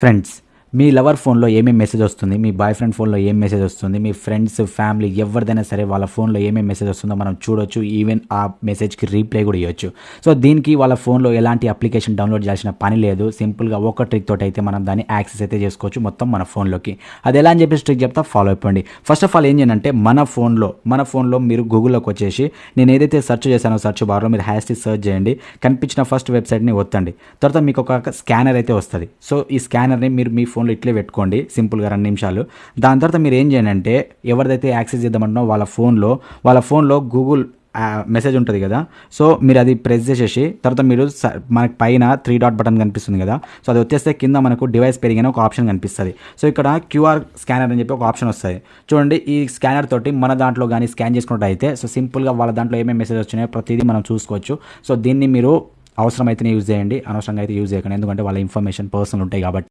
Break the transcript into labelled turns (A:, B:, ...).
A: Friends మీ lover ఫోన్లో ఏమేమి message వస్తుంది? మీ బాయ్ ఫ్రెండ్ ఫోన్లో ఏం మెసేజ్ వస్తుంది? మీ ఫ్రెండ్స్ ఫ్యామిలీ ఎవరిదైనా సరే వాళ్ళ ఫోన్లో ఏమేమి మెసేజ్ వస్తుందో మనం చూడొచ్చు. ఈవెన్ ఆ మెసేజ్కి రీప్లై కూడా ఇవ్వచ్చు సో దీనికి వాళ్ళ ఫోన్లో ఎలాంటి అప్లికేషన్ డౌన్లోడ్ చేయాల్సిన పని లేదు. సింపుల్గా ఒక ట్రిక్ తోటి అయితే మనం దాన్ని యాక్సెస్ అయితే చేసుకోవచ్చు మొత్తం మన ఫోన్లోకి. అది ఎలా అని చెప్పేసి ట్రిక్ చెప్తా? ఫాలో అయిపోండి ఫస్ట్ ఆఫ్ ఆల్ ఏం చేయాలంటే మన ఫోన్లో మన ఫోన్లో మీరు గూగుల్లోకి వచ్చేసి నేను ఏదైతే సెర్చ్ చేశానో సెర్చ్ బార్లో మీరు హ్యాష్ సెర్చ్ చేయండి. కనిపించిన ఫస్ట్ వెబ్సైట్ని ఒత్తండి. తర్వాత మీకు ఒక స్కానర్ అయితే వస్తుంది. సో ఈ స్కానర్ని మీరు మీ ఫోన్లో ఇట్లే పెట్టుకోండి సింపుల్గా రెండు నిమిషాలు. దాని తర్వాత మీరు ఏం చేయండి అంటే ఎవరిదైతే యాక్సెస్ చేద్దామంటున్నో వాళ్ళ ఫోన్లో వాళ్ళ ఫోన్లో గూగుల్ మెసేజ్ ఉంటుంది కదా. సో మీరు అది ప్రెస్ చేసేసి తర్వాత మీరు స- మనకి పైన త్రీ డాట్ బటన్ కనిపిస్తుంది కదా. సో అది వచ్చేస్తే కింద మనకు డివైస్ పెరిగిన ఒక ఆప్షన్ కనిపిస్తుంది. సో ఇక్కడ క్యూఆర్ స్కానర్ అని చెప్పి ఒక ఆప్షన్ వస్తుంది. చూడండి ఈ స్కానర్ తోటి మన దాంట్లో కానీ స్కాన్ చేసుకున్నట్టు అయితే సో సింపుల్గా వాళ్ళ దాంట్లో ఏమేమి మెసేజ్ వచ్చినాయో ప్రతిదీ మనం చూసుకోవచ్చు. సో దీన్ని మీరు అవసరమైతేనే యూజ్ చేయండి అనవసరంగా అయితే యూజ్ చేయకండి. ఎందుకంటే వాళ్ళ ఇన్ఫర్మేషన్ పర్సనల్ ఉంటాయి కాబట్టి.